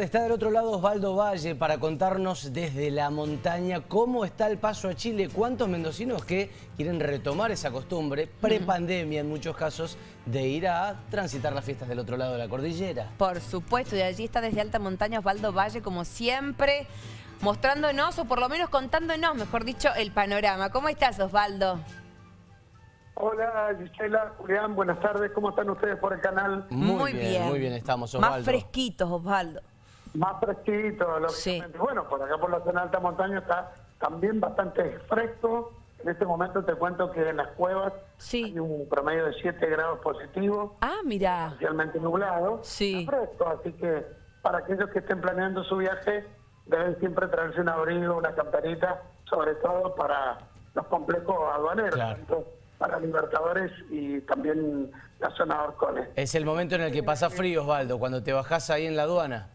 Está del otro lado Osvaldo Valle para contarnos desde la montaña cómo está el paso a Chile, cuántos mendocinos que quieren retomar esa costumbre, prepandemia en muchos casos, de ir a transitar las fiestas del otro lado de la cordillera. Por supuesto, y allí está desde alta montaña Osvaldo Valle, como siempre, mostrándonos, o por lo menos contándonos, mejor dicho, el panorama. ¿Cómo estás, Osvaldo? Hola Gisela, Julián, buenas tardes, ¿cómo están ustedes por el canal? Muy, bien, muy bien estamos, Osvaldo. Más fresquitos, Osvaldo. Más fresquito, lógicamente. Bueno, por acá por la zona de alta montaña está también bastante fresco. En este momento te cuento que en las cuevas hay un promedio de 7 grados positivos. Ah, mira. Parcialmente nublado. Sí. fresco, así que para aquellos que estén planeando su viaje, deben siempre traerse un abrigo, una camperita, sobre todo para los complejos aduaneros. para Libertadores y también la zona de Orcones. Es el momento en el que pasa frío, Osvaldo, cuando te bajás ahí en la aduana.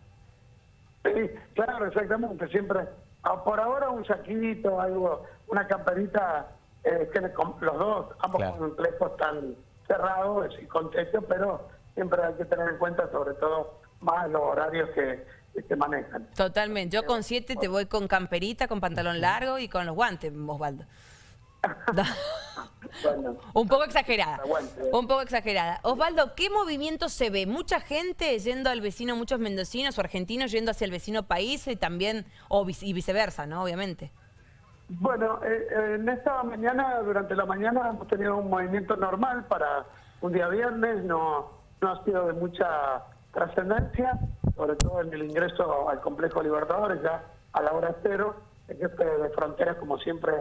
Sí, claro, exactamente. Siempre, ah, por ahora un saquito, algo, una camperita, eh, que los dos, ambos complejos están cerrados y con techo, pero siempre hay que tener en cuenta sobre todo más los horarios que, se manejan. Totalmente. Yo con siete te voy con camperita, con pantalón largo y con los guantes, Osvaldo. un poco exagerada. Un poco exagerada. Osvaldo, ¿qué movimiento se ve? Mucha gente yendo al vecino, muchos mendocinos o argentinos yendo hacia el vecino país y también, o y viceversa, ¿no? Obviamente. Bueno, eh, eh, en esta mañana, durante la mañana hemos tenido un movimiento normal para un día viernes, no, no ha sido de mucha trascendencia, sobre todo en el ingreso al complejo Libertadores, ya a la hora cero, el jefe de fronteras, como siempre,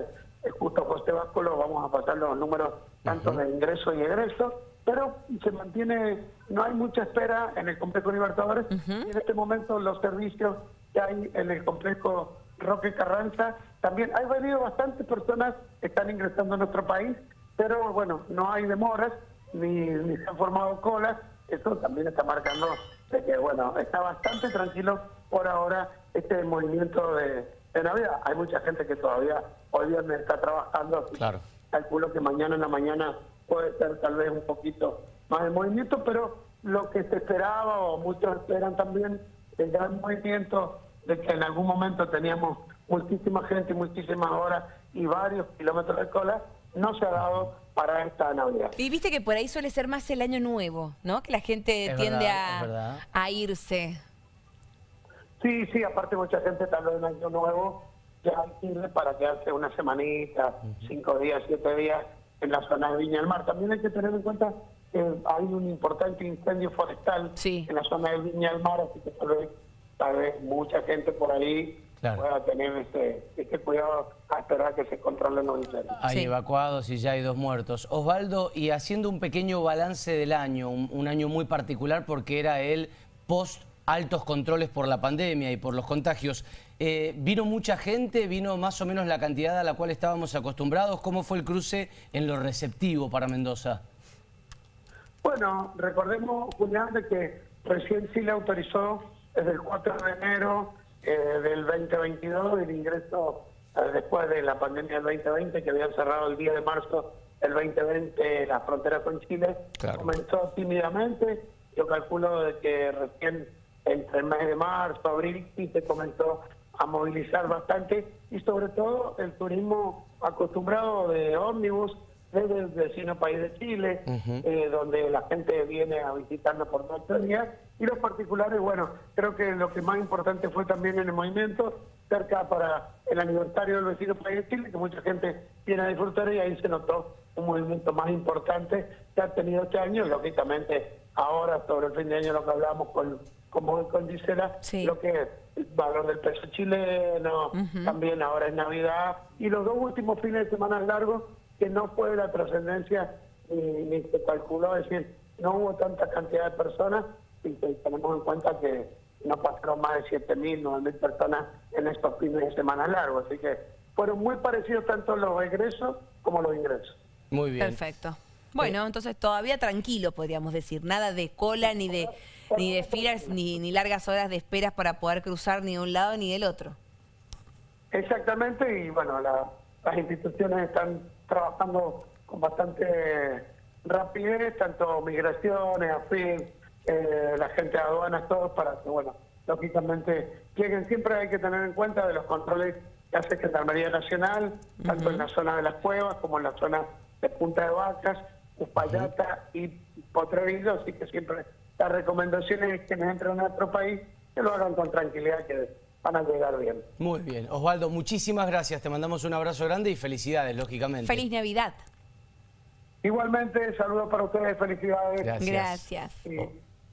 justo José Báscolo, vamos a pasar los números tanto de ingreso y egreso, pero se mantiene, no hay mucha espera en el complejo Libertadores. Y en este momento los servicios que hay en el complejo Roque Carranza, también hay venido bastantes personas que están ingresando a nuestro país, pero bueno, no hay demoras, ni, ni se han formado colas, eso también está marcando de que bueno, está bastante tranquilo por ahora este movimiento de en Navidad. Hay mucha gente que todavía hoy viernes está trabajando. Claro. Calculo que mañana en la mañana puede ser tal vez un poquito más de movimiento, pero lo que se esperaba, o muchos esperan también, el gran movimiento de que en algún momento teníamos muchísima gente, muchísimas horas y varios kilómetros de cola, no se ha dado para esta Navidad. Y viste que por ahí suele ser más el año nuevo, ¿no? Que la gente tiende a, a irse. Sí, sí, aparte mucha gente tal vez en Año Nuevo ya sirve para quedarse una semanita, cinco días, siete días en la zona de Viña del Mar. También hay que tener en cuenta que hay un importante incendio forestal en la zona de Viña del Mar, así que tal vez, mucha gente por ahí pueda tener ese, ese, cuidado a esperar que se controlen los incendios. Hay evacuados y ya hay dos muertos. Osvaldo, y haciendo un pequeño balance del año, un, un año muy particular porque era el post altos controles por la pandemia y por los contagios. Eh, ¿Vino mucha gente? ¿Vino más o menos la cantidad a la cual estábamos acostumbrados? ¿Cómo fue el cruce en lo receptivo para Mendoza? Bueno, recordemos, Julián, de que recién sí le autorizó desde el 4 de enero eh, del 2022 el ingreso eh, después de la pandemia del 2020 que habían cerrado el día de marzo del 2020 la frontera con Chile. Comenzó tímidamente, yo calculo de que recién entre el mes de marzo, abril, sí se comenzó a movilizar bastante y sobre todo el turismo acostumbrado de ómnibus desde el vecino país de Chile, eh, donde la gente viene a visitarnos por dos días, y los particulares, bueno, creo que lo que más importante fue también en el movimiento, cerca para el aniversario del vecino país de Chile, que mucha gente viene a disfrutar y ahí se notó un movimiento más importante que ha tenido este año, lógicamente ahora sobre el fin de año lo que hablamos con como con Gisela, lo que es el valor del peso chileno, también ahora es Navidad, y los dos últimos fines de semana largos, que no fue la trascendencia ni, se calculó, es decir, no hubo tanta cantidad de personas, y tenemos en cuenta que no pasaron más de 7.000, 9.000 personas en estos fines de semana largos, así que fueron muy parecidos tanto los egresos como los ingresos. Muy bien. Perfecto. Bueno, entonces todavía tranquilo, podríamos decir. Nada de cola, ni de ni de filas, ni, ni largas horas de esperas para poder cruzar ni de un lado ni del otro. Exactamente, y bueno, las instituciones están trabajando con bastante rapidez, tanto migraciones, AFIN, eh, la gente de aduanas, todos para que, bueno, lógicamente lleguen. Siempre hay que tener en cuenta de los controles que hace Gendarmería Nacional, tanto en la zona de las cuevas como en la zona de Punta de Vacas, Uspallata y Potrerillo, así que siempre la recomendación es que entren a nuestro país, que lo hagan con tranquilidad, que van a llegar bien. Muy bien. Osvaldo, muchísimas gracias. Te mandamos un abrazo grande y felicidades, lógicamente. Feliz Navidad. Igualmente, saludos para ustedes, felicidades. Gracias. Gracias.